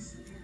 friends.